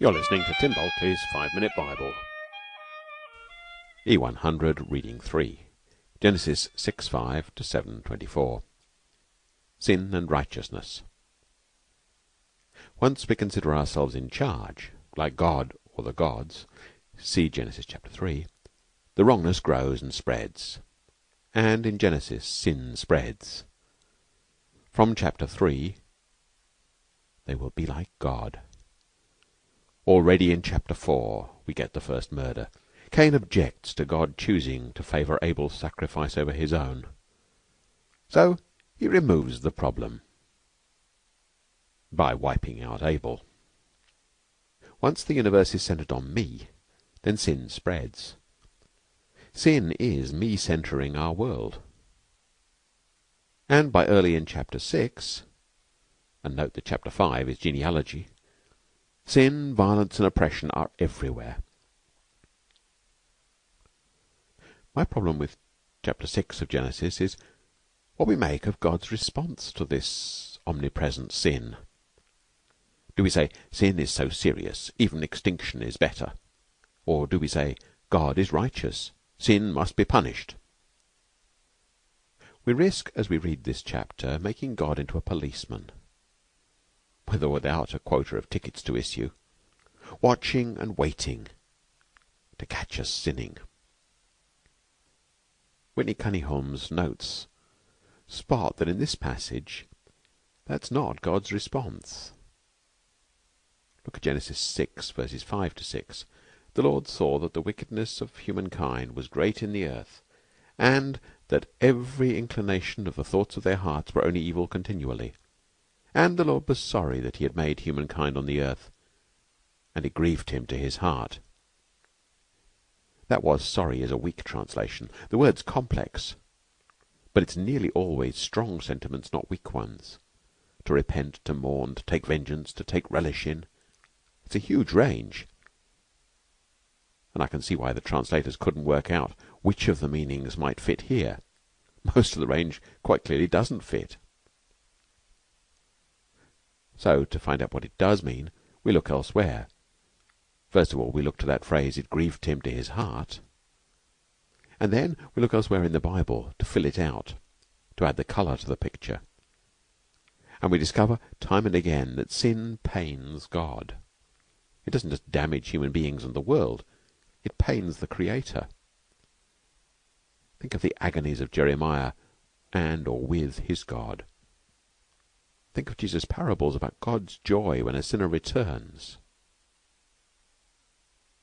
You're listening to Tim Bulkeley's Five Minute Bible. E100 Reading 3. Genesis 6 5 to 7 24. Sin and Righteousness. Once we consider ourselves in charge, like God or the gods, see Genesis chapter 3, the wrongness grows and spreads. And in Genesis, sin spreads. From chapter 3, they will be like God. Already in chapter 4 we get the first murder. Cain objects to God choosing to favor Abel's sacrifice over his own. So he removes the problem by wiping out Abel. Once the universe is centered on me, then sin spreads. Sin is me centering our world. And by early in chapter 6, and note that chapter 5 is genealogy, Sin, violence, and oppression are everywhere. My problem with chapter 6 of Genesis is what we make of God's response to this omnipresent sin. Do we say sin is so serious, even extinction is better? Or do we say God is righteous, sin must be punished? We risk, as we read this chapter, making God into a policeman with or without a quota of tickets to issue, watching and waiting to catch us sinning. Whitney Kuniholm notes spot that in this passage that's not God's response. Look at Genesis 6 verses 5 to 6. The Lord saw that the wickedness of humankind was great in the earth, and that every inclination of the thoughts of their hearts were only evil continually. And the Lord was sorry that he had made humankind on the earth, and it grieved him to his heart. That was sorry is a weak translation. The word's complex, but it's nearly always strong sentiments, not weak ones. To repent, to mourn, to take vengeance, to take relish in. It's a huge range. And I can see why the translators couldn't work out which of the meanings might fit here. Most of the range quite clearly doesn't fit. So, to find out what it does mean, we look elsewhere. First of all, we look to that phrase, it grieved him to his heart. And then we look elsewhere in the Bible to fill it out, to add the color to the picture. And we discover time and again that sin pains God. It doesn't just damage human beings and the world, it pains the Creator. Think of the agonies of Jeremiah and or with his God. Think of Jesus' parables about God's joy when a sinner returns.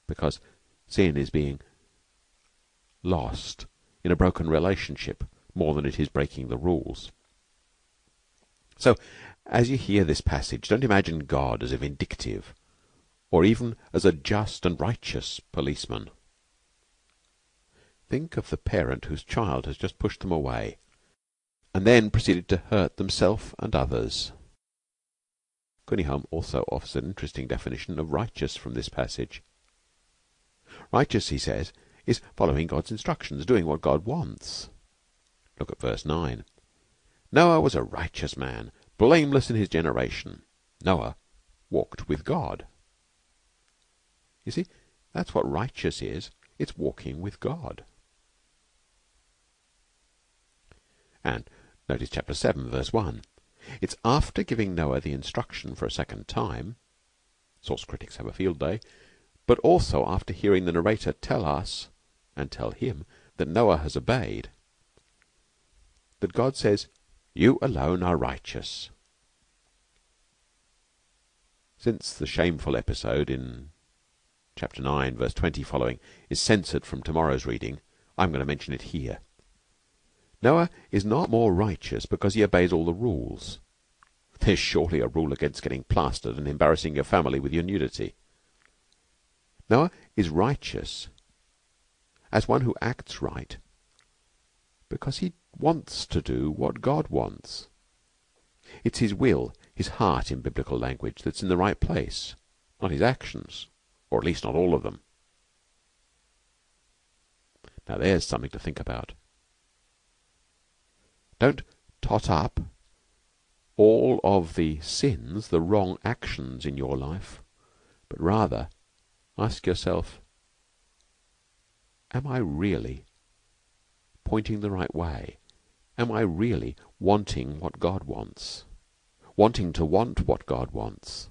Because sin is being lost in a broken relationship more than it is breaking the rules. So, as you hear this passage, don't imagine God as a vindictive or even as a just and righteous policeman. Think of the parent whose child has just pushed them away and then proceeded to hurt themselves and others. Kuniholm also offers an interesting definition of righteous from this passage. Righteous, he says, is following God's instructions, doing what God wants. Look at verse 9. Noah was a righteous man, blameless in his generation. Noah walked with God. You see, that's what righteous is. It's walking with God. And Notice chapter 7, verse 1. It's after giving Noah the instruction for a second time source critics have a field day but also after hearing the narrator tell us and tell him that Noah has obeyed that God says, You alone are righteous. Since the shameful episode in chapter 9, verse 20 following, is censored from tomorrow's reading, I'm going to mention it here. Noah is not more righteous because he obeys all the rules. There's surely a rule against getting plastered and embarrassing your family with your nudity. Noah is righteous as one who acts right because he wants to do what God wants. It's his will, his heart in biblical language, that's in the right place, not his actions, or at least not all of them. Now there's something to think about. Don't tot up all of the sins, the wrong actions in your life but rather ask yourself: Am I really pointing the right way? Am I really wanting what God wants wanting to want what God wants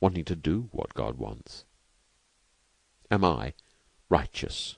wanting to do what God wants? Am I righteous?